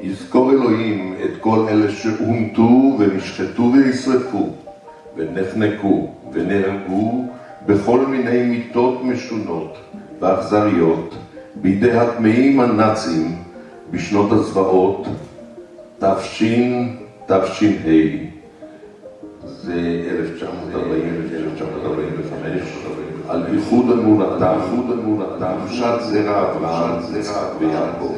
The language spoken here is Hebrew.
יזכור אלוהים את כל אלה שהומתו ונשחטו ונשרפו ונחנקו ונהרגו בכל מיני מיתות משונות ואכזריות בידי הטמאים הנאצים בשנות הזוועות תש... תש"ה. זה 1940-1945, על איחוד אמונתם, קדושת זרע אברהם, יצחק ויעקב.